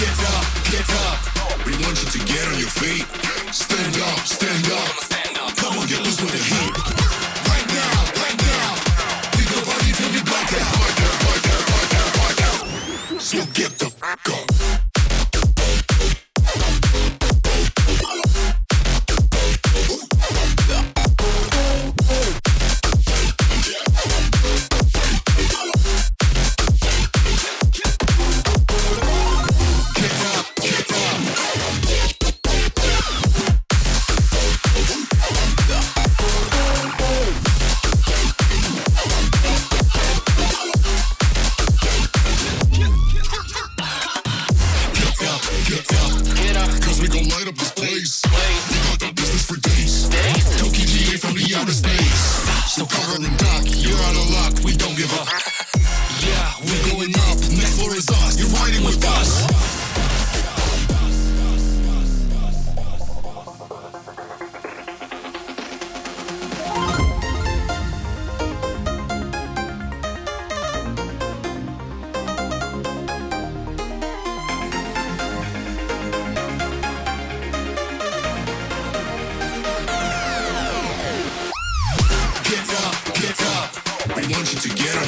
Get up, get up. We want you to get on your feet. Stand up, stand up. Come on, get loose with the heat. Right now, right now. So get the Get up, get up, cause we gon' light up this place.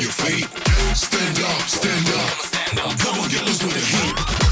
Your feet. Stand up, stand up. Come on, get loose with the heat.